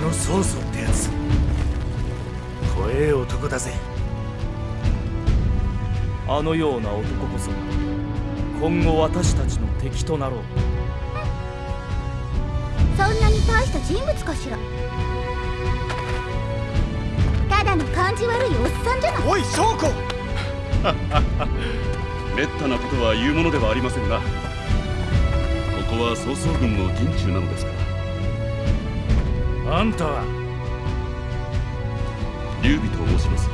の曹操ってやつ。怖え男だぜ。あのような男こそ今後私たちの敵となろう。そんなに大した人物かしら。ただの感じ悪いおっさんじゃない。おい証拠 めったなことは言うものではありませんがここは曹操軍の陣中なのですからあんたは。劉備と申します。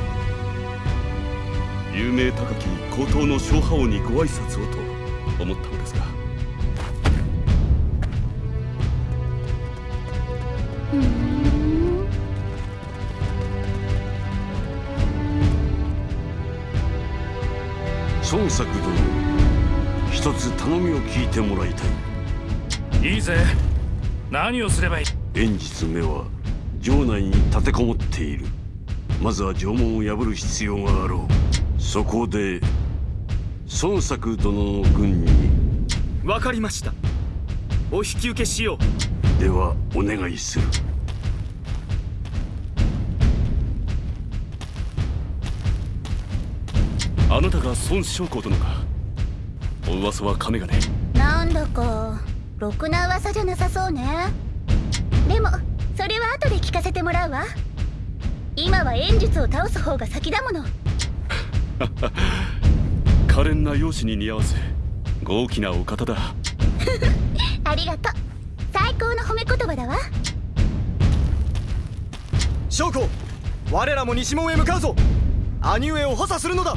有名高き高等の小覇王にご挨拶をと思ったのですが。孫作殿一つ頼みを聞いてもらいたい。いいぜ。何をすればいい？連日目は城内に立てこもっている。まずは城門を破る必要があろう。そこで孫作殿の軍に。わかりました。お引き受けしよではお願いする。あなたが孫将校殿か。お噂は亀がね。なんだかろくな噂じゃなさそうねでもそれは後で聞かせてもらうわ。今は演術を倒す方が先だもの。可憐な容姿に似合わせ豪気なお方だ。ありがとう。最高の褒め言葉だわ。証拠我らも西門へ向かうぞ。兄上を補佐するのだ。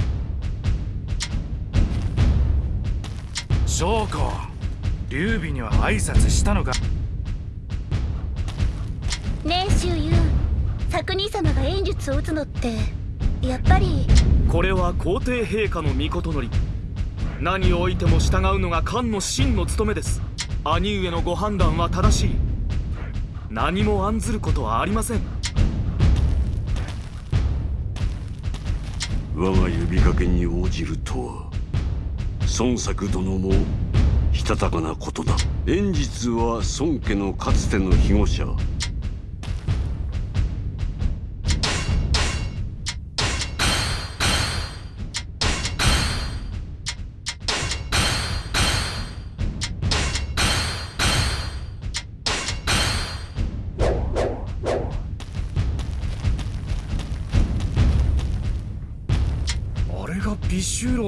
将校劉備には挨拶したのか作兄様が演術を打つのってやっぱり。うこれは皇帝陛下の御事のり。何をおいても従うのが漢の真の務めです。兄上のご判断は正しい。何も案ずることはありません。我が呼びかけに応じるとは孫作殿もしたたかなことだ。演術は孫家のかつての庇護者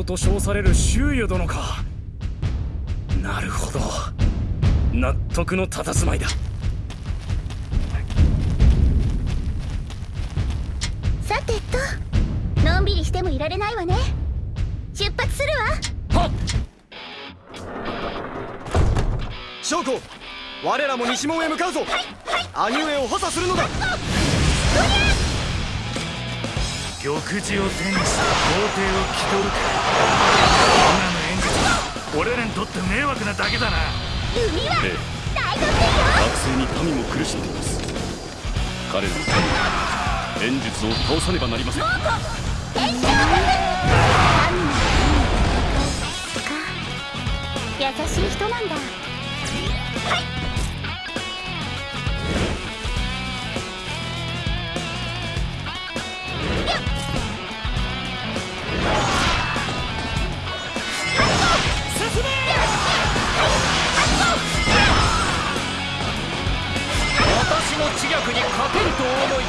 と称される周遊殿か。なるほど。納得の佇まいだ。さてと。のんびりしてもいられないわね。出発するわ。証拠我らも西門へ向かうぞ。兄上を補佐するのだ。玉璽を手にして皇帝を気取るか。今の演俺らにとって迷惑なだけだな。海はええ。大学学生に民も苦しんでいます。彼のために演術を倒さねばなりません。優しい人なんだ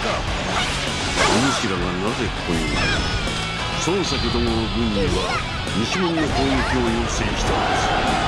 お主らがなぜここに？いる孫作殿の軍には西門の攻撃を要請したのです。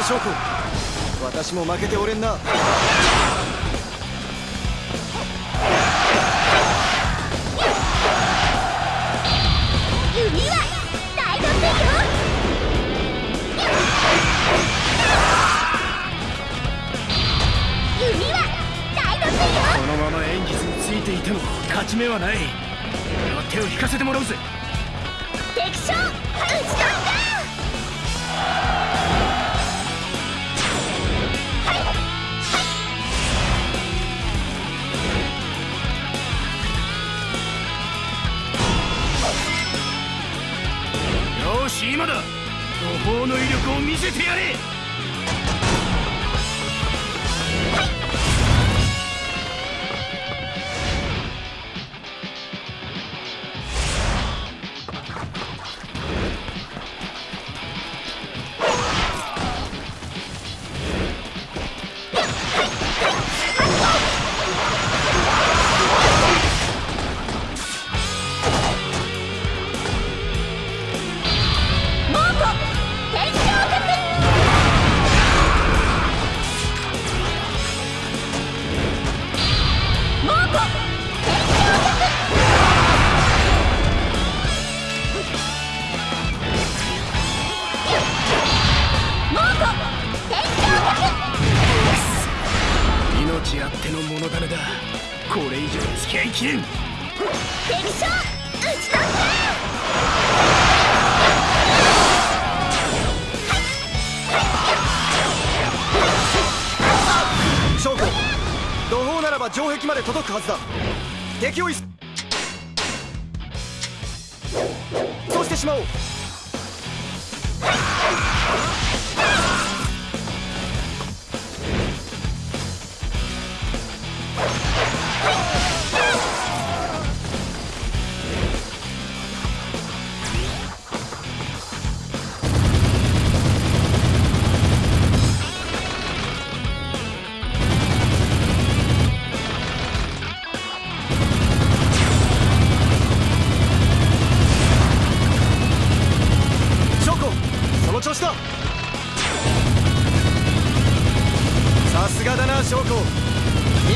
た翔子私も負けておれんな。このまま演術についていても勝ち目はない。俺は手を引かせてもらうぜ。敵将討ち取った今だ。途方の威力を見せてやれ。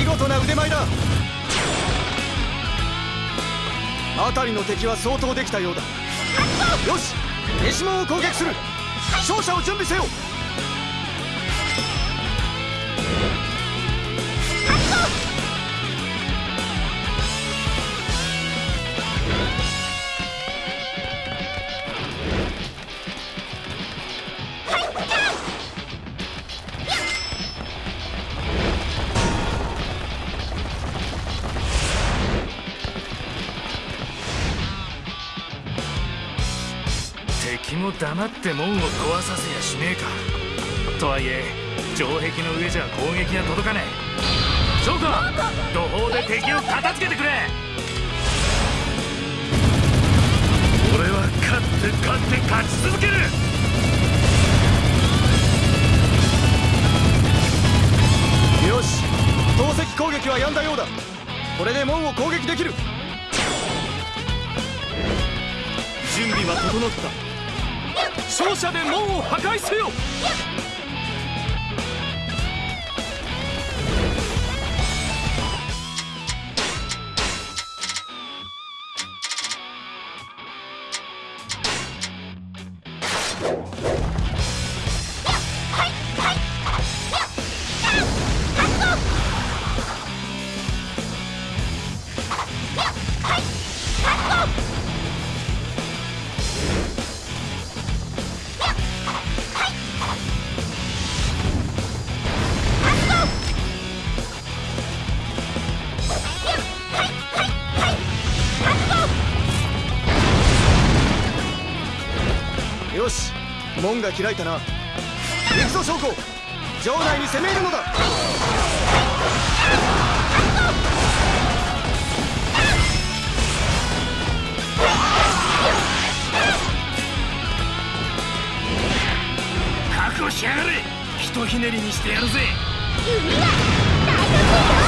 見事な腕前だ。辺りの敵は相当できたようだ。よし西門を攻撃する。勝者を準備せよ。って門を壊させやしねえか。とはいえ城壁の上じゃ攻撃が届かねえ。そうか土砲で敵を片付けてくれ。俺は勝って勝って勝ち続ける。よし投石攻撃は止んだようだ。これで門を攻撃できる。準備は整った勝者で門を破壊せよ！門が開いたな。行くぞ将校。城内に攻め入るのだ。覚悟しやがれ。ひとひねりりにしてやるぜ。弓は大得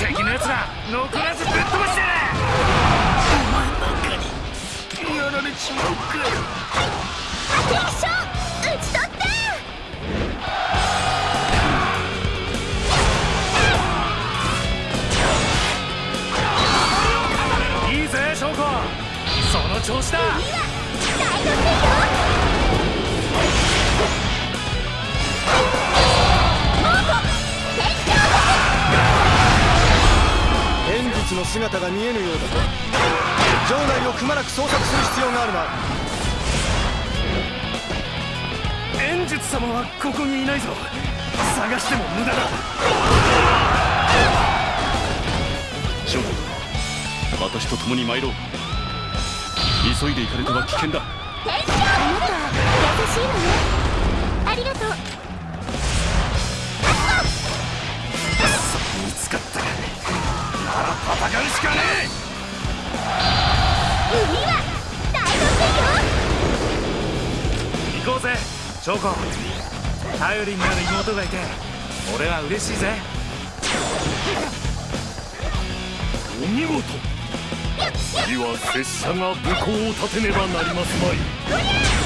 敵のやつら残らずぶっ飛ばしてやれお前なんかに。やられちまうか敵将討ち取って。いいぜ翔子。その調子だ。弓は大得意よ。姿が見えぬようだ城内をくまなく捜索する必要があるな。円術様はここにいないぞ。探しても無駄だ。将軍私と共に参ろう。急いで行かれては危険だ。天使あなた優しいのね頼りになる妹がいて俺は嬉しいぜお見事次は拙者が武功を立てねばなりますまい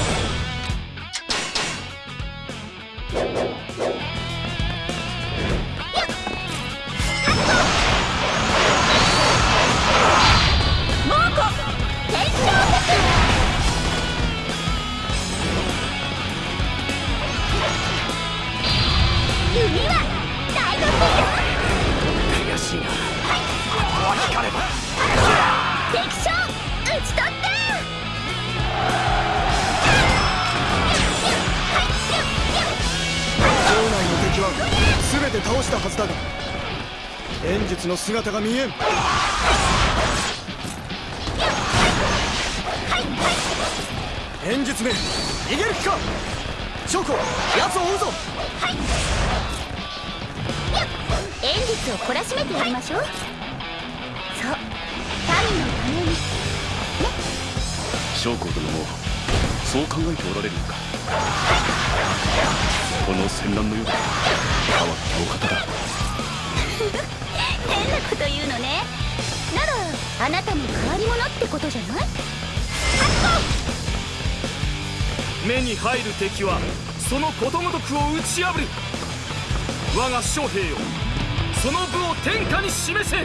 はずだが剣術の姿が見えん。剣術め逃げる気か？将校奴を追うぞ！演術を懲らしめてやりましょう。そう民のために。将校殿もそう考えておられるのか？この戦乱の世で変わったお方だ。変なこと言うのね。ならあなたの変わり者ってことじゃない？目に入る敵はそのことごとくを打ち破る。我が将兵よその部を天下に示せ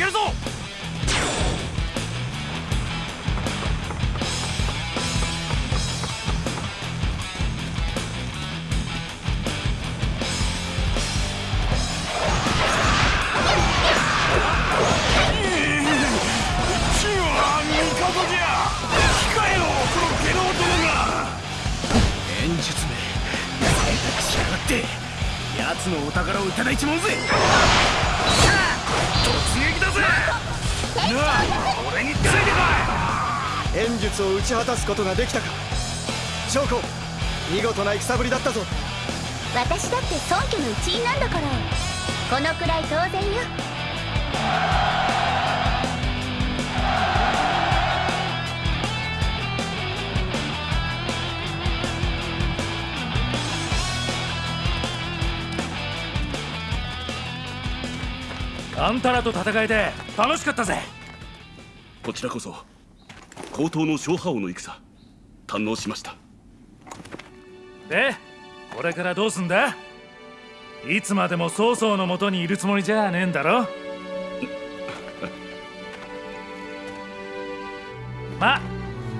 げるぞ。やが。って奴のお宝をいただいちまうぜ。だぜなあ俺についてこ剣術を打ち果たすことができたか。将校見事な戦ぶりだったぞ。私だって孫家の一員なんだから。このくらい当然よあんたらと戦えて楽しかったぜ。こちらこそ高等の小覇王の戦。堪能しました。でこれからどうすんだ？いつまでも曹操のもとにいるつもりじゃねえんだろ？まあ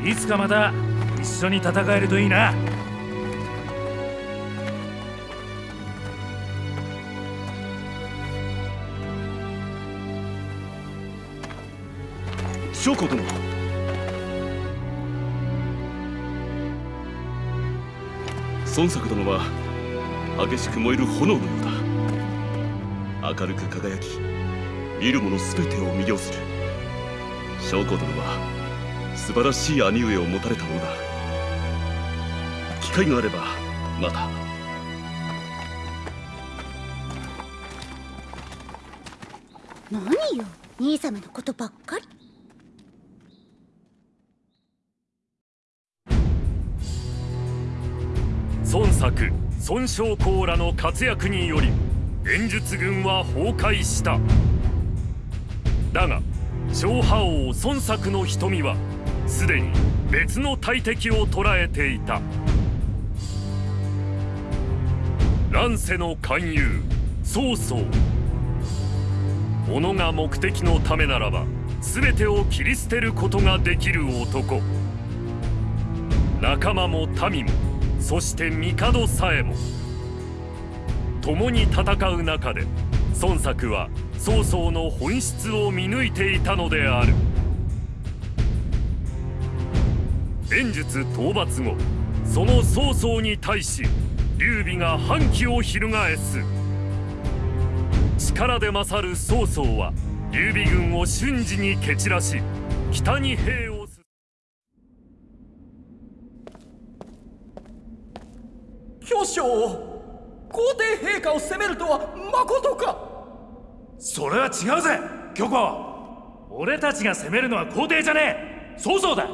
いつかまた一緒に戦えるといいな将校殿孫作殿は激しく燃える炎のようだ。明るく輝き見る者全てを魅了する。将校殿は素晴らしい兄上を持たれたものだ。機会があればまた。何よ兄様のことばっか孫将校らの活躍により演術軍は崩壊した。だが小覇王孫作の瞳はすでに別の大敵を捉えていた。乱世の勧誘曹操。己が目的のためならば全てを切り捨てることができる男。仲間も民もそして帝さえも。共に戦う中で孫作は曹操の本質を見抜いていたのである。演術討伐後その曹操に対し劉備が反旗を翻す。力で勝る曹操は劉備軍を瞬時に蹴散らし北に兵を巨匠皇帝陛下を責めるとはまことか。それは違うぜ虚子。俺たちが攻めるのは皇帝じゃねえ。曹操だ。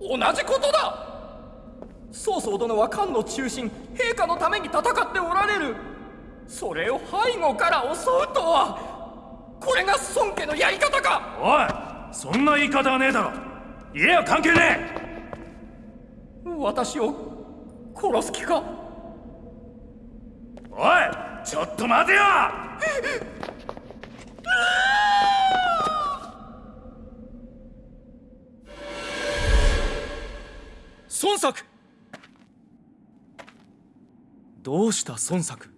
同じことだ。曹操殿は漢の中心陛下のために戦っておられる。それを背後から襲うとはこれが孫家のやり方か。おいそんな言い方はねえだろ。家は関係ねえ。私を殺す気か？おいちょっと待てよ！孫作！どうした孫作？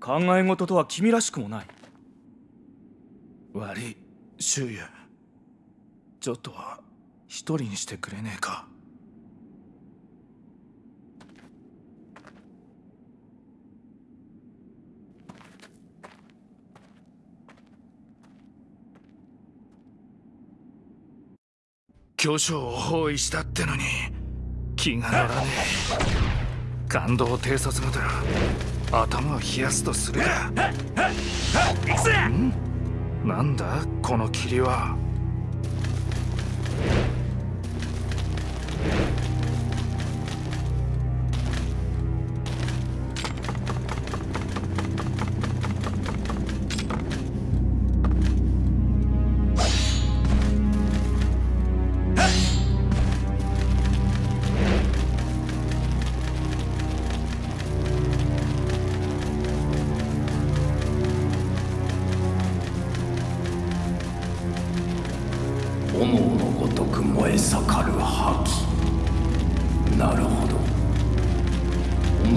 考え事とは君らしくもない。悪い周也ちょっとは一人にしてくれねえか？巨匠を包囲したってのに気が乗らねえ。感動偵察まで頭を冷やすとするか。なんだこの霧は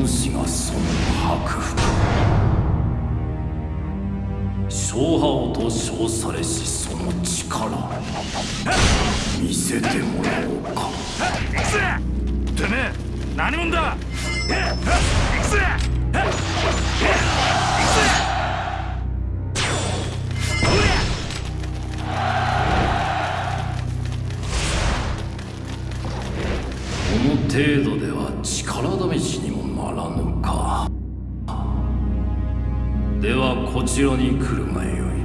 主がその白服小覇王と称されしその力見せてもらおうか行くぜてめえ何者だちらに来るがよい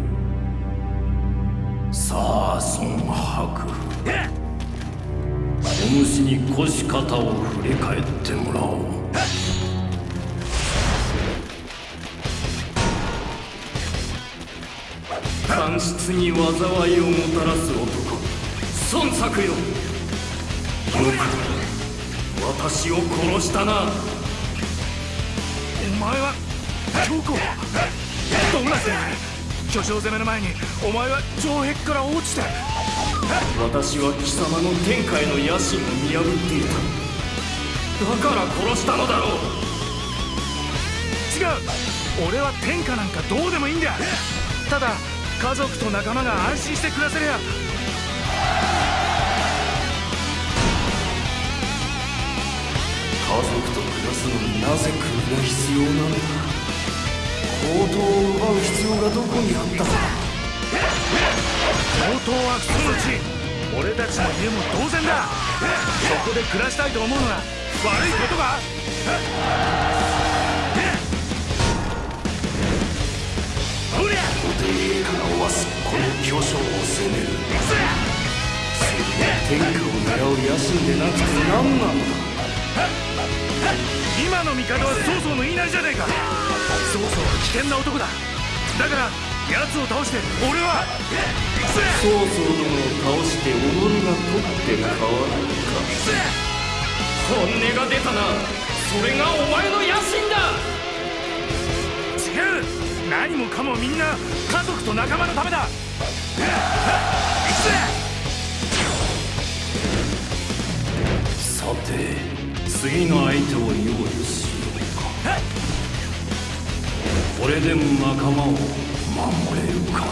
さあ孫白お主に腰肩を振り返ってもらおう。スに災いをもたらす男。孫作よ。よく私を殺したな。お前は京子どうな巨匠攻めの前にお前は城壁から落ちて。私は貴様の天下への野心を見破っていた。だから殺したのだろう。違う。俺は天下なんかどうでもいいんだ。ただ家族と仲間が安心して暮らせりゃ。家族と暮らすのになぜ国が必要なのだ王刀を奪う必要がどこにあったのだ強盗はそのうち俺たちの家も同然だ。そこで暮らしたいと思うのが悪いことかほりゃお帝陛下がおわすこの巨匠を攻める。天下を狙う野心でなくて何なのだ今の味方は曹操の言いなりじゃねえか。曹操は危険な男だ。だから奴を倒して俺は。曹操殿を倒して己が取って変わるか。本音が出たな。それがお前の野心だ。違う。何もかもみんな家族と仲間のためだ。さて次の相手を用意しようかこれでも仲間を守れるかな。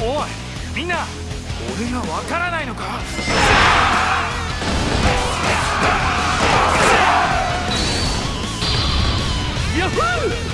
おおいみんな俺がわからないのか？ヤッホー！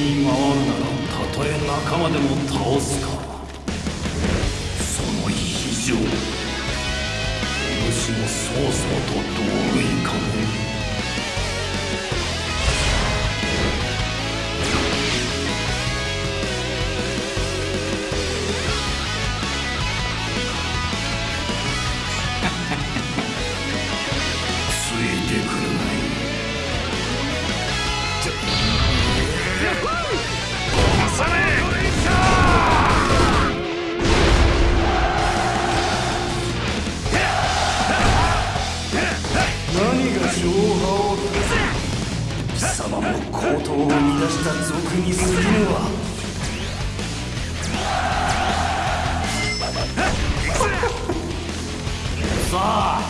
に回るならたとえ仲間でも倒すか。その非常お主も曹操と同類かも何が情報貴様も高等を乱した賊に過ぎぬわ。さあ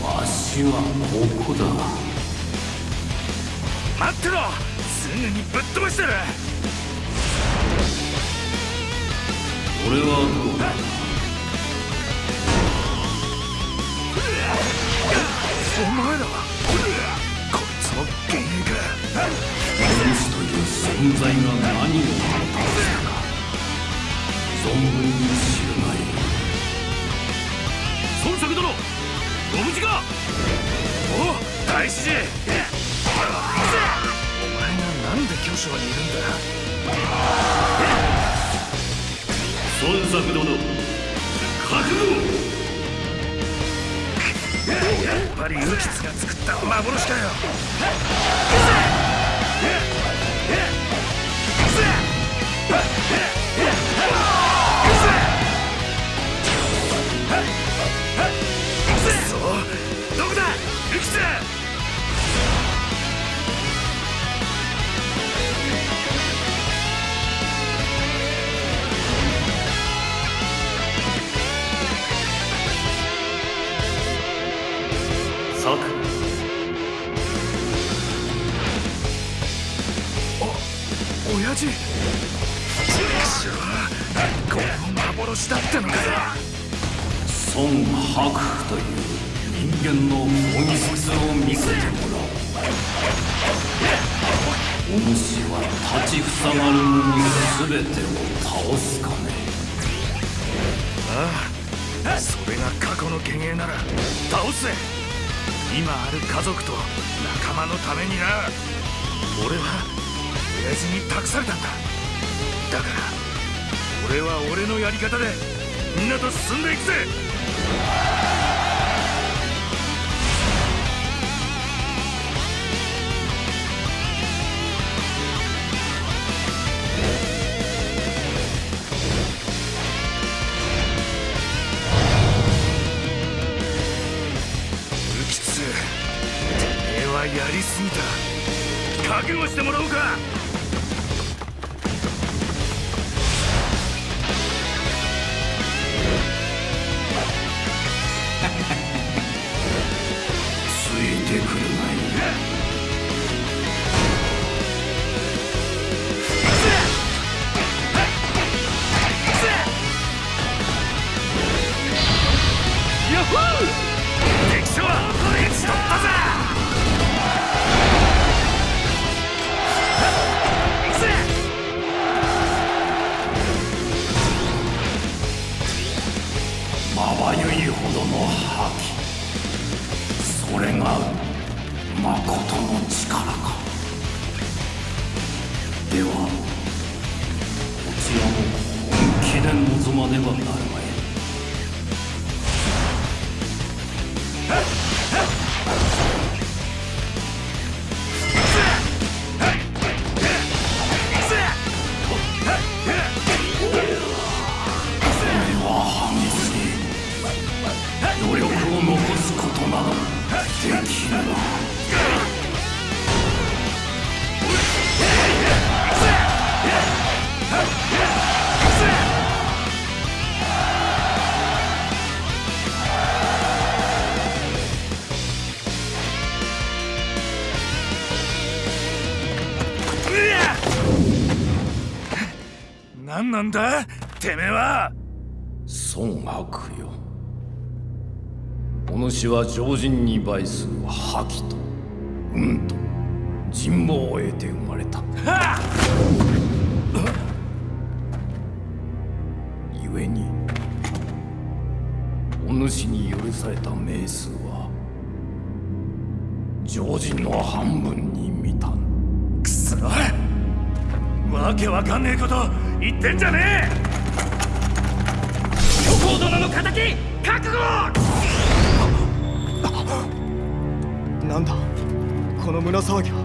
わしはここだ。待ってろすぐにぶっ飛ばしてる俺はどうだ。お前らはこいつも幻影かお主という存在が何をもたらすか存分に知るがい孫作殿ご無事かおう大志寺お前がなんで巨匠にいるんだ孫作殿覚悟やっぱりウキツが作った幻かよ。やりすぎた。覚悟してもらおうか。なんだ？てめえは。孫悪よ。お主は常人に倍する覇気と運と人望を得て生まれた。故にお主に許された名数は常人の半分に満たんわけわかんねえこと言ってんじゃねえ！虚構殿の敵覚悟！なんだ？この胸騒ぎは？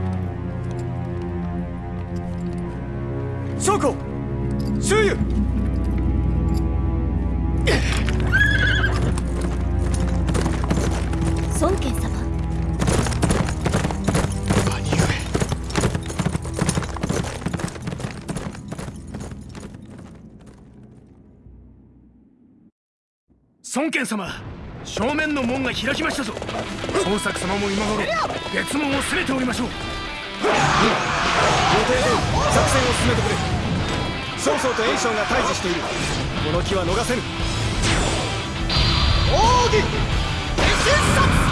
将校周遊孫県様正面の門が開きましたぞ。捜索様も今頃別門を攻めておりましょう。予定通り作戦を進めてくれ。曹操と袁紹が対峙している。この気は逃せぬ。奥義変身殺。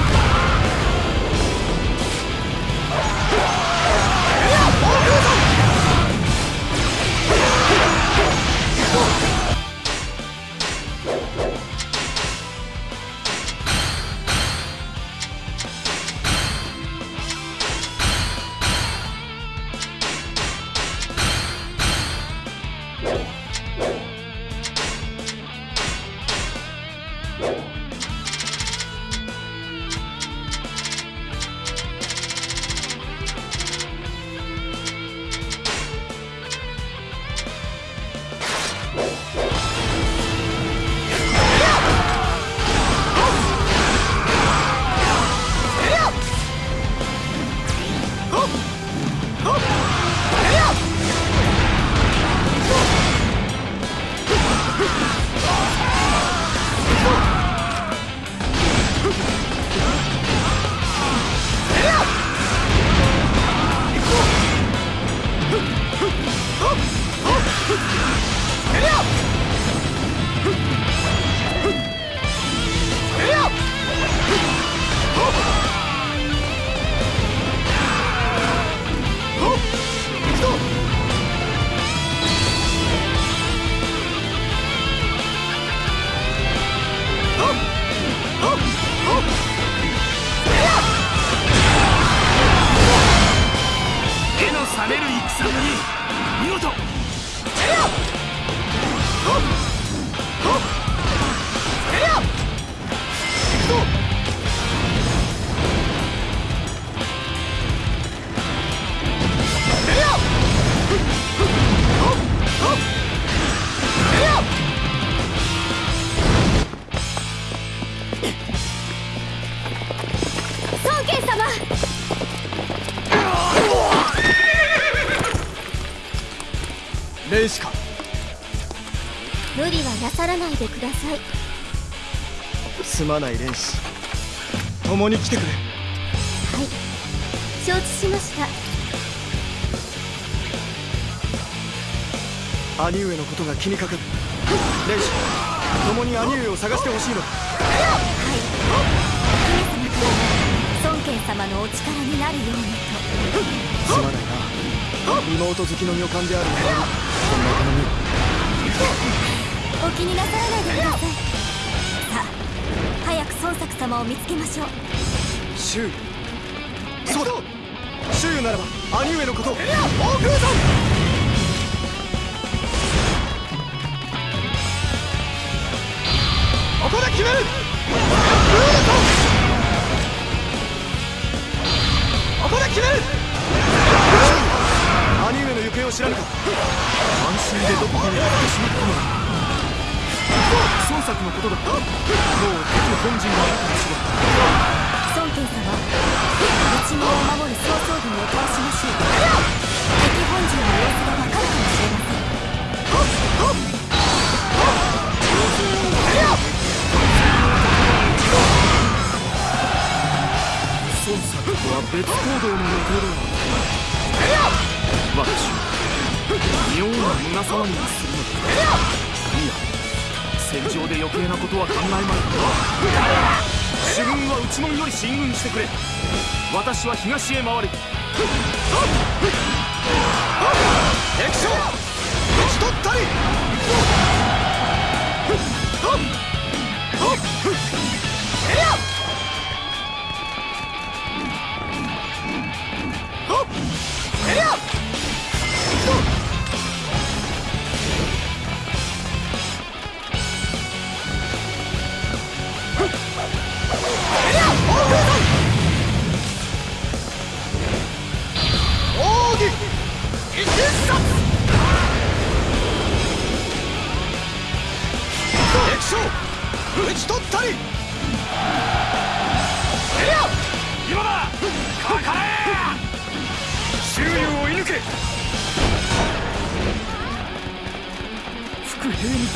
Oh! 連子か無理はなさらないでください。すまない連子共に来てくれ。はい。承知しました。兄上のことが気にかかる。連子共に兄上を探してほしいのだ様のお力になるようにとすまないな妹好きの女官である。俺にこんな頼みお気になさらないでくださいさあ早く孫作様を見つけましょう。周囲そうだ周囲ならば兄上のこと。を大空山ここで決める。決める！兄上の行方を知らぬか。安心でどこかに行ってしまったのだ。孫作のことだもう敵本陣があるかもしれん。孫権様妙な胸騒ぎがするのかいや戦場で余計なことは考えまい。主軍は内門より進軍してくれ。私は東へ回る。敵将討ち取ったり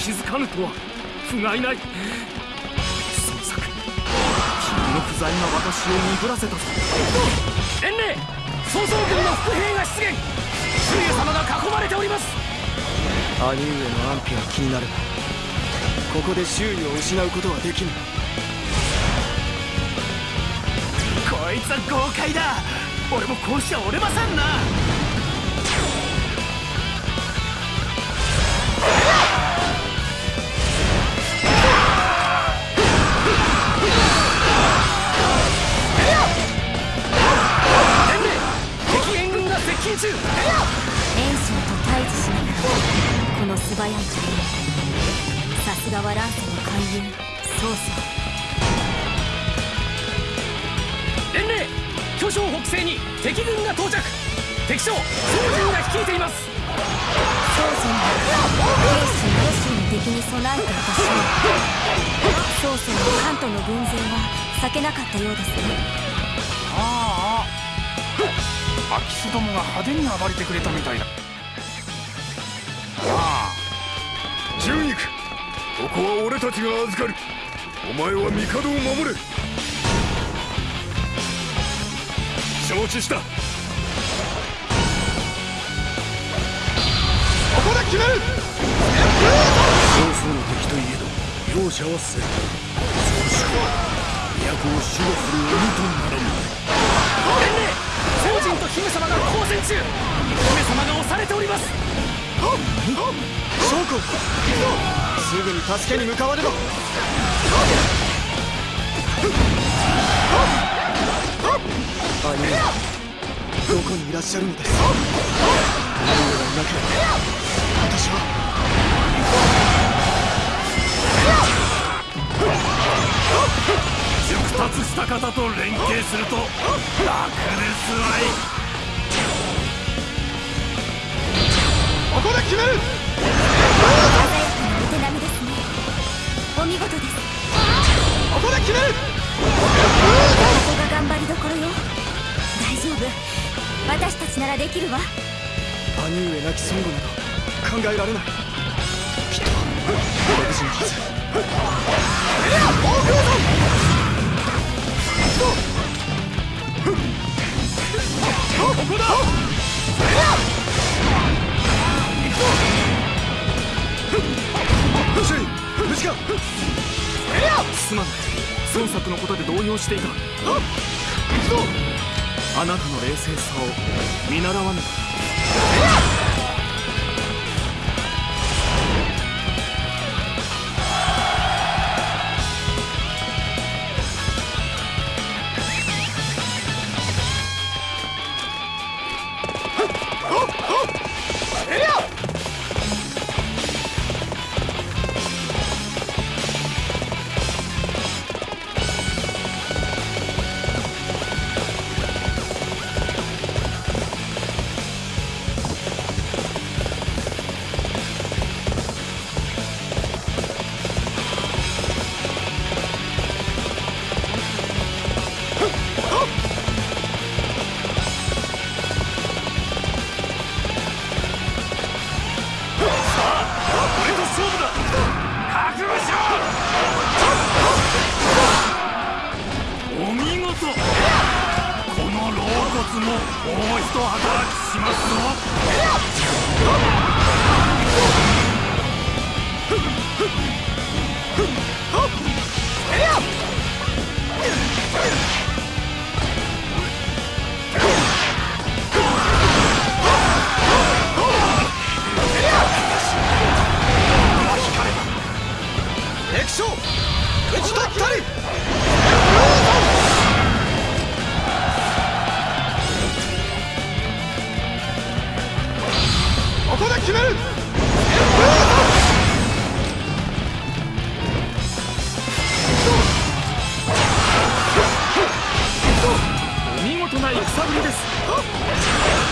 気づかぬとは。不甲斐ない。孫作君の不在が私を鈍らせたぞ。伝令曹操軍の伏兵が出現。周囲様が囲まれております。兄上の安否は気になるがここで周囲を失うことはできぬ。こいつは豪快だ。俺もこうしちゃ折れませんな軍が接近中袁紹と対峙しながらこの素早い対応さすがは乱世の勧誘曹操伝令巨匠北西に敵軍が到着敵将。曹軍が率いています曹操が兵士ロシアの敵に備えていたし曹操の関東の軍勢は避けなかったようですね空き巣どもが派手に暴れてくれたみたいだ。ああ。純肉ここは俺たちが預かる。お前は帝を守れ。承知した。ここで決める。曹操の敵といえど容赦はせん少しは都を守護する鬼とならん姫様が交戦中姫様が押されております。将校すぐに助けに向かわねば。兄上どこにいらっしゃるのです？兄上がいなければ私は。熟達した方と連携すると楽ですわい。ここで決める。鮮やかなお手並みですね。お見事です。ここで決める。ここが頑張りどころよ。私ならできるわ。兄上亡き孫悟など考えられない。きっと無事のはずここだよし無すまない孫作のことで動揺し。ていたあなたの冷静さを見習わねばもう一働きしますぞ。決めるお見事な戦ぶりです。